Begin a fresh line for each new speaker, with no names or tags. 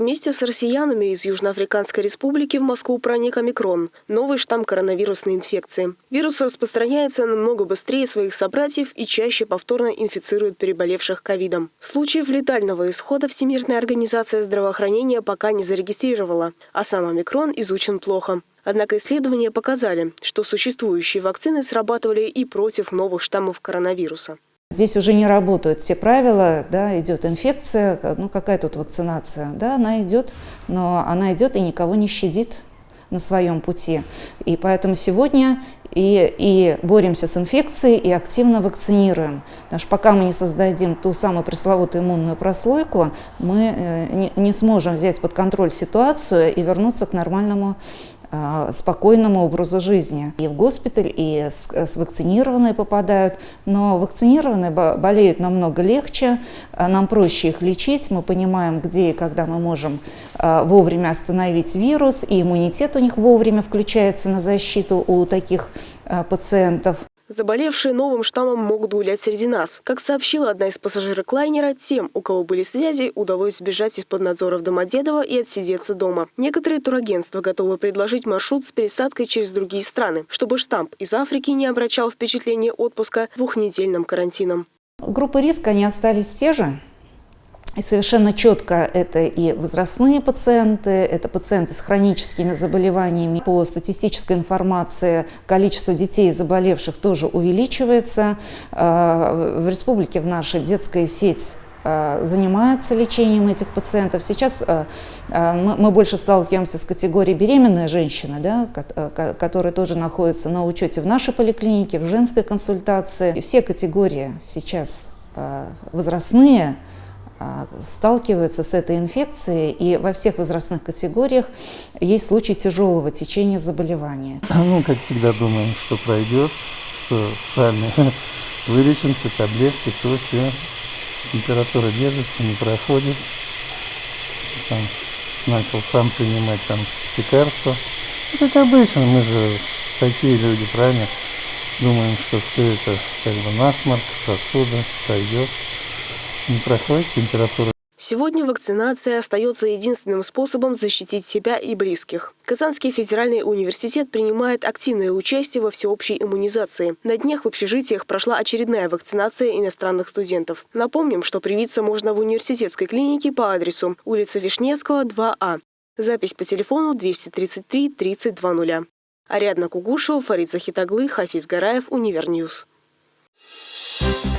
Вместе с россиянами из Южноафриканской республики в Москву проник омикрон – новый штамм коронавирусной инфекции. Вирус распространяется намного быстрее своих собратьев и чаще повторно инфицирует переболевших ковидом. Случаев летального исхода Всемирная организация здравоохранения пока не зарегистрировала, а сам омикрон изучен плохо. Однако исследования показали, что существующие вакцины срабатывали и против новых штаммов коронавируса.
Здесь уже не работают те правила, да, идет инфекция, ну какая тут вакцинация, да, она идет, но она идет и никого не щадит на своем пути. И поэтому сегодня и, и боремся с инфекцией, и активно вакцинируем. Потому что пока мы не создадим ту самую пресловутую иммунную прослойку, мы э, не, не сможем взять под контроль ситуацию и вернуться к нормальному спокойному образу жизни. И в госпиталь, и с, с вакцинированные попадают, но вакцинированные болеют намного легче, а, нам проще их лечить, мы понимаем, где и когда мы можем вовремя остановить вирус, и иммунитет у них вовремя включается на защиту у таких пациентов.
Заболевшие новым штаммом могут гулять среди нас. Как сообщила одна из пассажирок лайнера, тем, у кого были связи, удалось сбежать из-под надзора в Домодедово и отсидеться дома. Некоторые турагентства готовы предложить маршрут с пересадкой через другие страны, чтобы штамп из Африки не обращал впечатление отпуска двухнедельным карантином.
Группы риска, они остались те же. И совершенно четко это и возрастные пациенты, это пациенты с хроническими заболеваниями. По статистической информации количество детей, заболевших, тоже увеличивается. А, в республике в нашей детская сеть а, занимается лечением этих пациентов. Сейчас а, мы больше сталкиваемся с категорией беременная женщина, да, которая тоже находится на учете в нашей поликлинике, в женской консультации. И все категории сейчас возрастные, сталкиваются с этой инфекцией, и во всех возрастных категориях есть случаи тяжелого течения заболевания.
Ну, как всегда, думаем, что пройдет, что сами вылечимся, таблетки, то все. Температура держится, не проходит. Там, начал сам принимать там лекарства. Как обычно, мы же такие люди, правильно? Думаем, что все это как бы насморк, сосуда, пройдет не проходит температура.
Сегодня вакцинация остается единственным способом защитить себя и близких. Казанский федеральный университет принимает активное участие во всеобщей иммунизации. На днях в общежитиях прошла очередная вакцинация иностранных студентов. Напомним, что привиться можно в университетской клинике по адресу улица Вишневского, 2А. Запись по телефону 233 3020. Ариадна Кугушева, Фарид Захитаглы, Хафиз Гараев, Univer News. Thank you.